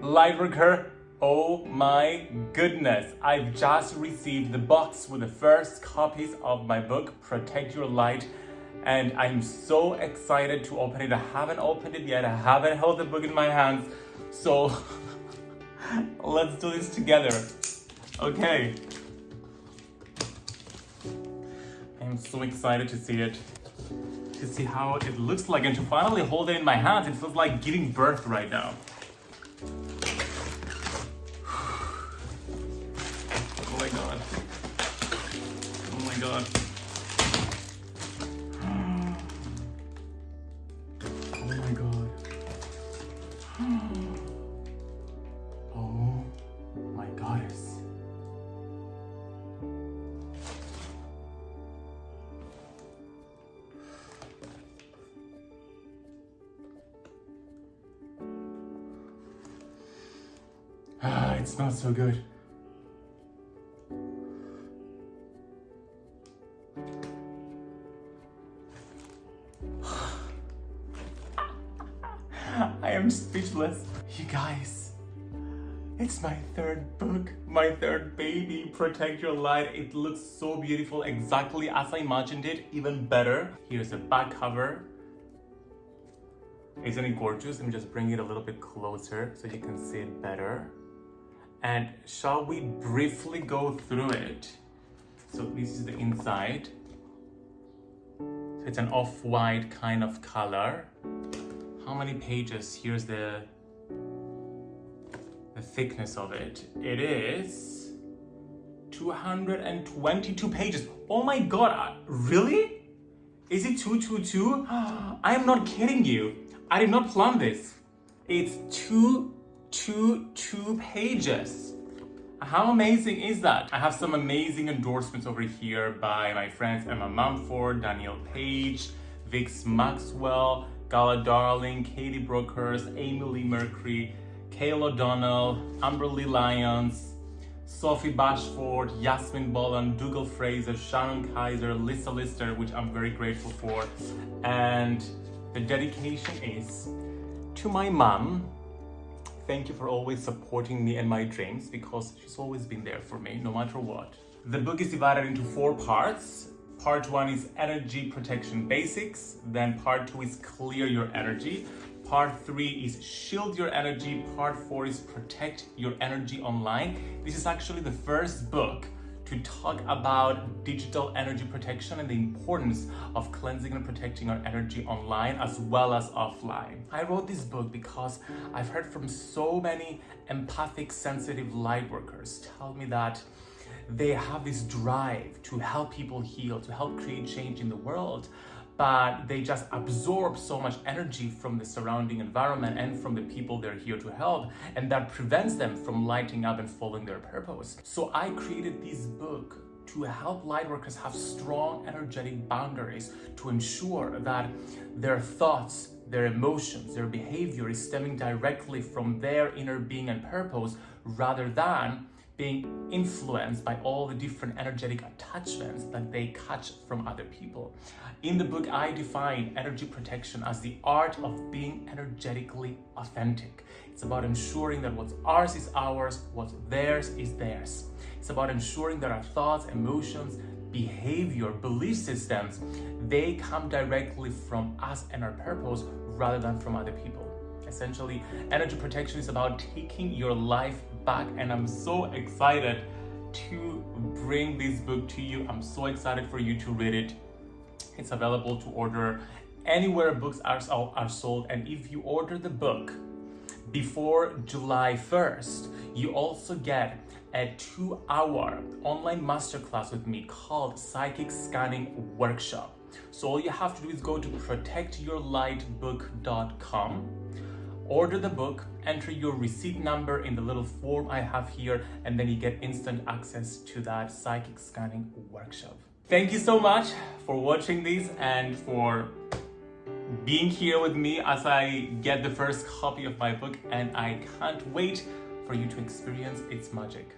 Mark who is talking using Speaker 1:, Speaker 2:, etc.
Speaker 1: Lightworker, oh my goodness. I've just received the box with the first copies of my book, Protect Your Light. And I'm so excited to open it. I haven't opened it yet. I haven't held the book in my hands. So let's do this together. Okay. I'm so excited to see it to see how it looks like and to finally hold it in my hands. It feels like giving birth right now. Oh my god. Oh my god. It smells so good. I am speechless. You guys, it's my third book, my third baby, Protect Your Light. It looks so beautiful, exactly as I imagined it, even better. Here's the back cover. Isn't it gorgeous? Let me just bring it a little bit closer so you can see it better. And shall we briefly go through it? So this is the inside. So it's an off-white kind of color. How many pages? Here's the, the thickness of it. It is 222 pages. Oh my god, uh, really? Is it 222? I am not kidding you. I did not plan this. It's 222 pages. How amazing is that? I have some amazing endorsements over here by my friends Emma Mumford, Danielle Page, Vix Maxwell, Gala Darling, Katie Brokers, Amy Leigh Mercree, Kayla O'Donnell, Amberly Lyons, Sophie Bashford, Yasmin Boland, Dougal Fraser, Sharon Kaiser, Lisa Lister, which I'm very grateful for. And the dedication is to my mom. Thank you for always supporting me and my dreams because she's always been there for me no matter what. The book is divided into four parts. Part one is energy protection basics. Then part two is clear your energy. Part three is shield your energy. Part four is protect your energy online. This is actually the first book to talk about digital energy protection and the importance of cleansing and protecting our energy online as well as offline. I wrote this book because I've heard from so many empathic, sensitive light workers tell me that they have this drive to help people heal, to help create change in the world, but they just absorb so much energy from the surrounding environment and from the people they're here to help, and that prevents them from lighting up and following their purpose. So I created this book to help lightworkers have strong energetic boundaries to ensure that their thoughts, their emotions, their behavior is stemming directly from their inner being and purpose rather than being influenced by all the different energetic attachments that they catch from other people. In the book, I define energy protection as the art of being energetically authentic. It's about ensuring that what's ours is ours, what's theirs is theirs. It's about ensuring that our thoughts, emotions, behavior, belief systems, they come directly from us and our purpose rather than from other people. Essentially, energy protection is about taking your life back and I'm so excited to bring this book to you. I'm so excited for you to read it. It's available to order anywhere books are, are sold and if you order the book before July 1st, you also get a two-hour online masterclass with me called Psychic Scanning Workshop. So all you have to do is go to protectyourlightbook.com order the book, enter your receipt number in the little form I have here, and then you get instant access to that psychic scanning workshop. Thank you so much for watching this and for being here with me as I get the first copy of my book and I can't wait for you to experience its magic.